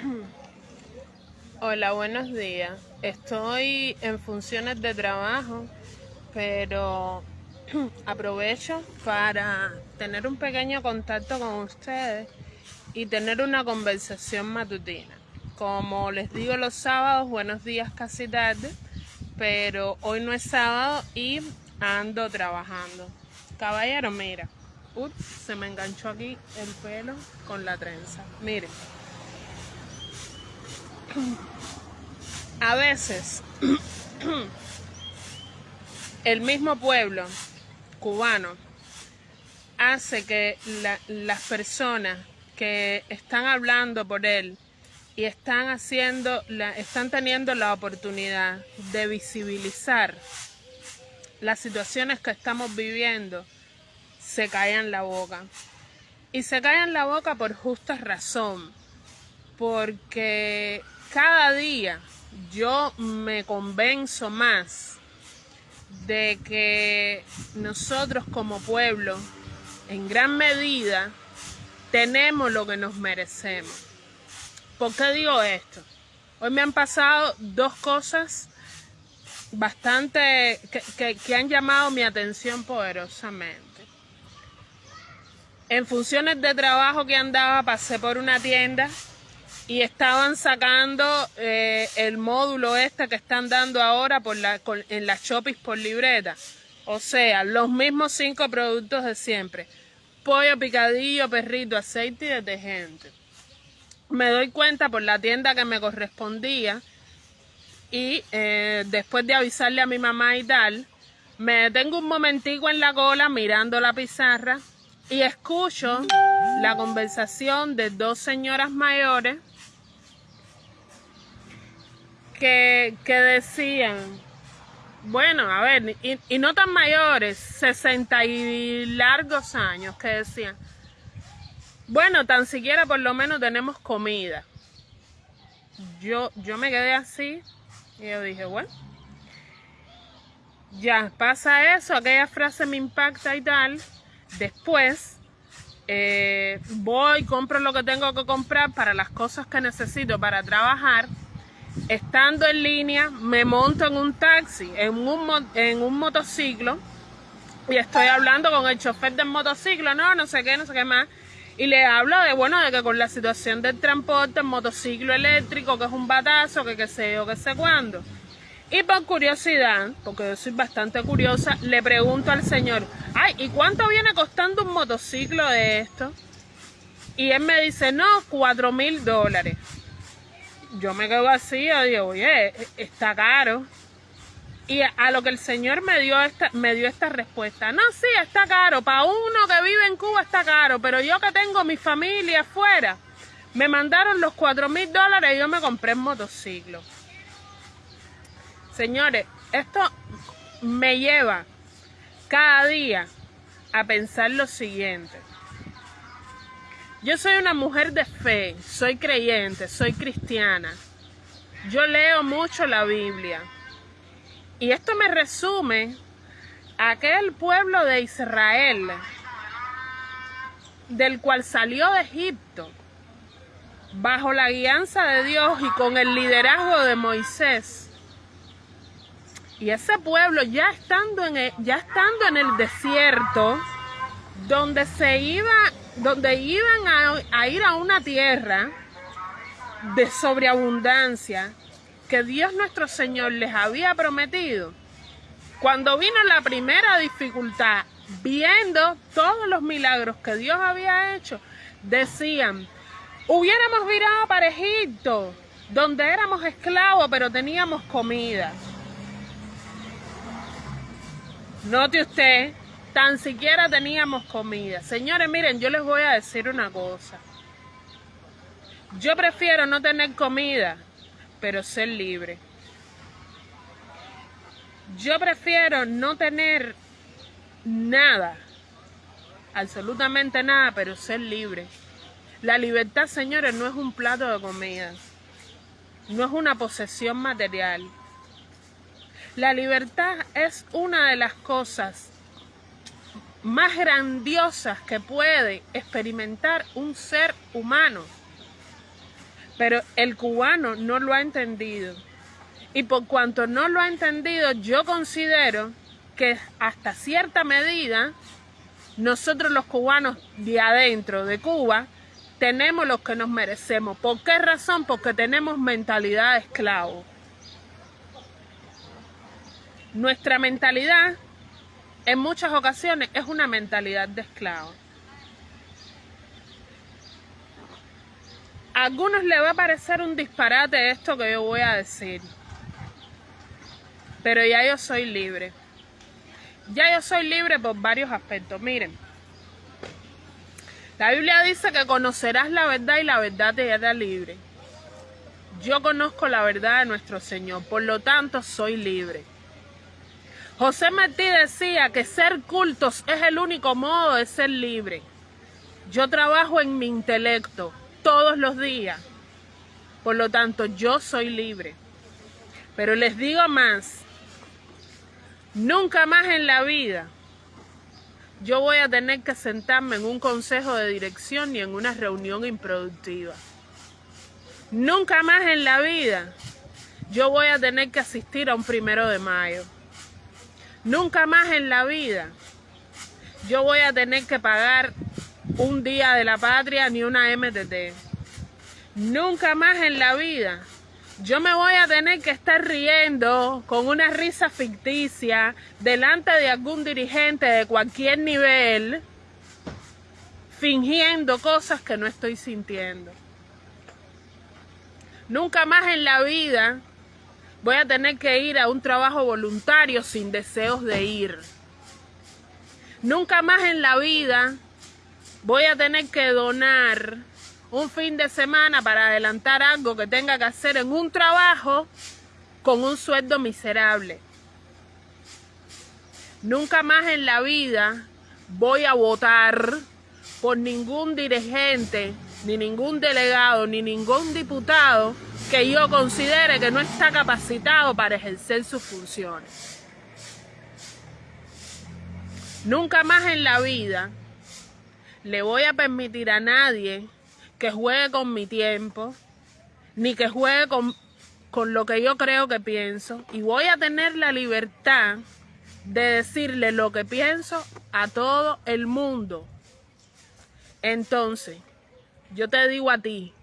Hola, buenos días. Estoy en funciones de trabajo, pero aprovecho para tener un pequeño contacto con ustedes y tener una conversación matutina. Como les digo los sábados, buenos días casi tarde, pero hoy no es sábado y ando trabajando. Caballero, mira. Ups, se me enganchó aquí el pelo con la trenza. Miren. A veces el mismo pueblo cubano hace que las personas que están hablando por él y están haciendo, la, están teniendo la oportunidad de visibilizar las situaciones que estamos viviendo, se callan la boca. Y se callan la boca por justa razón, porque cada día yo me convenzo más de que nosotros como pueblo, en gran medida, tenemos lo que nos merecemos. ¿Por qué digo esto? Hoy me han pasado dos cosas bastante que, que han llamado mi atención poderosamente. En funciones de trabajo que andaba, pasé por una tienda y estaban sacando eh, el módulo este que están dando ahora la, en las shopping por libreta. O sea, los mismos cinco productos de siempre. Pollo, picadillo, perrito, aceite y detergente. Me doy cuenta por la tienda que me correspondía y eh, después de avisarle a mi mamá y tal, me detengo un momentico en la cola mirando la pizarra y escucho la conversación de dos señoras mayores que, decían, bueno, a ver, y, no tan mayores, 60 y largos años, que decían, bueno, tan siquiera por lo menos tenemos comida. Yo, yo me quedé así y yo dije, bueno, ya pasa eso, aquella frase me impacta y tal. Después eh, voy, compro lo que tengo que comprar para las cosas que necesito para trabajar estando en línea, me monto en un taxi, en un, en un motociclo, y estoy hablando con el chofer del motociclo, no, no sé qué, no sé qué más, y le hablo de, bueno, de que con la situación del transporte, el motociclo eléctrico, que es un batazo, que qué sé yo, qué sé cuándo. Y por curiosidad, porque yo soy bastante curiosa, le pregunto al señor, ay, ¿y cuánto viene costando un motociclo de esto? Y él me dice, no, cuatro mil dólares yo me quedo así, yo digo, oye, está caro. Y a lo que el Señor me dio esta, me dio esta respuesta, no, sí, está caro, para uno que vive en Cuba está caro, pero yo que tengo mi familia afuera, me mandaron los cuatro mil dólares y yo me compré un motociclo. Señores, esto me lleva cada día a pensar lo siguiente. Yo soy una mujer de fe, soy creyente, soy cristiana. Yo leo mucho la Biblia. Y esto me resume a aquel pueblo de Israel, del cual salió de Egipto, bajo la guianza de Dios y con el liderazgo de Moisés. Y ese pueblo ya estando en el, ya estando en el desierto, donde se iba donde iban a, ir a una tierra de sobreabundancia que Dios nuestro Señor les había prometido, cuando vino la primera dificultad, viendo todos los milagros que Dios había hecho, decían, hubiéramos virado para Egipto, donde éramos esclavos, pero teníamos comida. Note usted Tan siquiera teníamos comida. Señores, miren, yo les voy a decir una cosa. Yo prefiero no tener comida, pero ser libre. Yo prefiero no tener nada, absolutamente nada, pero ser libre. La libertad, señores, no es un plato de comida, no es una posesión material. La libertad es una de las cosas más grandiosas que puede experimentar un ser humano. Pero el cubano no lo ha entendido. Y por cuanto no lo ha entendido, yo considero que hasta cierta medida nosotros los cubanos de adentro de Cuba tenemos lo que nos merecemos. ¿Por qué razón? Porque tenemos mentalidad de esclavo. Nuestra mentalidad en muchas ocasiones es una mentalidad de esclavo. A algunos les va a parecer un disparate esto que yo voy a decir. Pero ya yo soy libre. Ya yo soy libre por varios aspectos. Miren, la Biblia dice que conocerás la verdad y la verdad te hará libre. Yo conozco la verdad de nuestro Señor, por lo tanto soy libre. José Martí decía que ser cultos es el único modo de ser libre. Yo trabajo en mi intelecto todos los días, por lo tanto yo soy libre. Pero les digo más, nunca más en la vida yo voy a tener que sentarme en un consejo de dirección ni en una reunión improductiva. Nunca más en la vida yo voy a tener que asistir a un primero de mayo. Nunca más en la vida yo voy a tener que pagar un día de la patria ni una MTT. Nunca más en la vida yo me voy a tener que estar riendo con una risa ficticia delante de algún dirigente de cualquier nivel, fingiendo cosas que no estoy sintiendo. Nunca más en la vida voy a tener que ir a un trabajo voluntario sin deseos de ir. Nunca más en la vida voy a tener que donar un fin de semana para adelantar algo que tenga que hacer en un trabajo con un sueldo miserable. Nunca más en la vida voy a votar por ningún dirigente, ni ningún delegado, ni ningún diputado que yo considere que no está capacitado para ejercer sus funciones. Nunca más en la vida le voy a permitir a nadie que juegue con mi tiempo, ni que juegue con, con lo que yo creo que pienso. Y voy a tener la libertad de decirle lo que pienso a todo el mundo. Entonces, yo te digo a ti,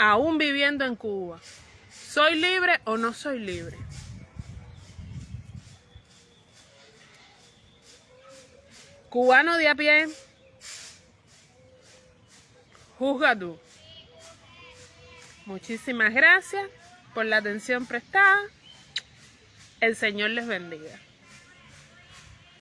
aún viviendo en Cuba, ¿soy libre o no soy libre? Cubano de a pie, Juzga tú. Muchísimas gracias por la atención prestada. El Señor les bendiga.